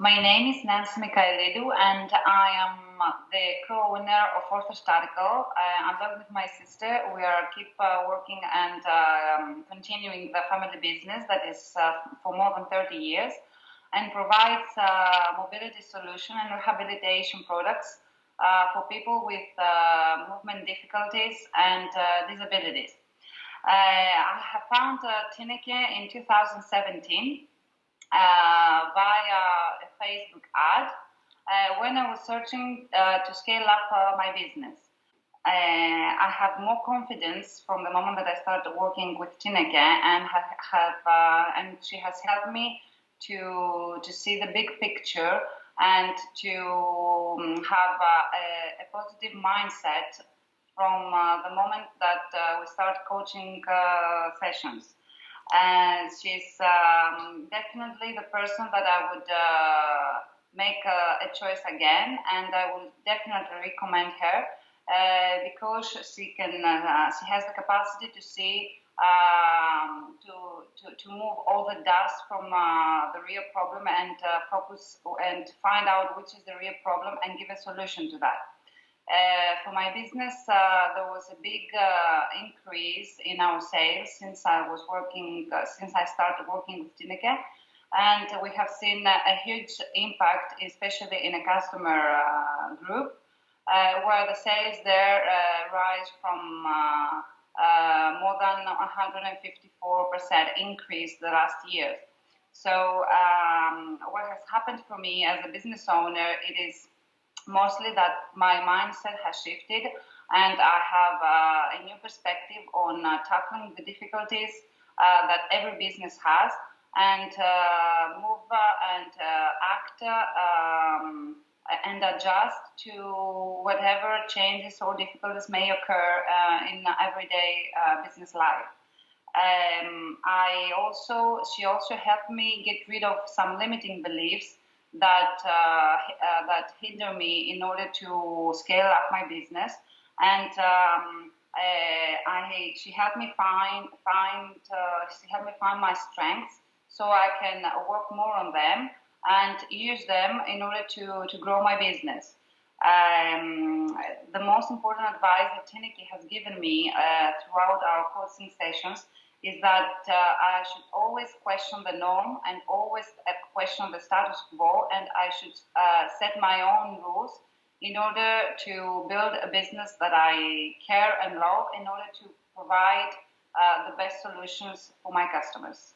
My name is Nancy Mikhailidou, and I am the co-owner of Orthostatical. Uh, along with my sister, we are keep uh, working and um, continuing the family business that is uh, for more than 30 years and provides uh, mobility solution and rehabilitation products uh, for people with uh, movement difficulties and disabilities. I have found uh, in 2017 via a Facebook ad when I was searching to scale up my business. Uh, I have more confidence from the moment that I started working with Tineke, and have, have uh, and she has helped me to to see the big picture and to um, have a, a, positive mindset from uh, the moment that uh, we start coaching uh, sessions. And she's um, definitely the person that I would uh, make a, a, choice again, and I would definitely recommend her uh, because she can uh, she has the capacity to see um, to, to, to move all the dust from uh, the real problem and uh, focus and find out which is the real problem and give a solution to that. Uh, for my business, uh, there was a big uh, increase in our sales since I was working, uh, since I started working with Tineke. And we have seen a huge impact, especially in a customer group, where the sales there rise from uh, more than 154% increase the last year. So um, what has happened for me as a business owner, it is mostly that my mindset has shifted and I have uh, a new perspective on uh, tackling the difficulties uh, that every business has and uh, move uh, and act um, and adjust to whatever changes or difficulties may occur uh, in everyday uh, business life. Um, I also, she also helped me get rid of some limiting beliefs that uh, uh that hinder me in order to scale up my business, and um, uh, I, she helped me find find uh, she helped me find my strengths so I can work more on them and use them in order to, to grow my business. Um, the most important advice that Tineke has given me uh, throughout our coaching sessions is that uh, I should always question the norm and always uh, question the status quo, and I should uh, set my own rules in order to build a business that I care and love in order to provide uh, the best solutions for my customers.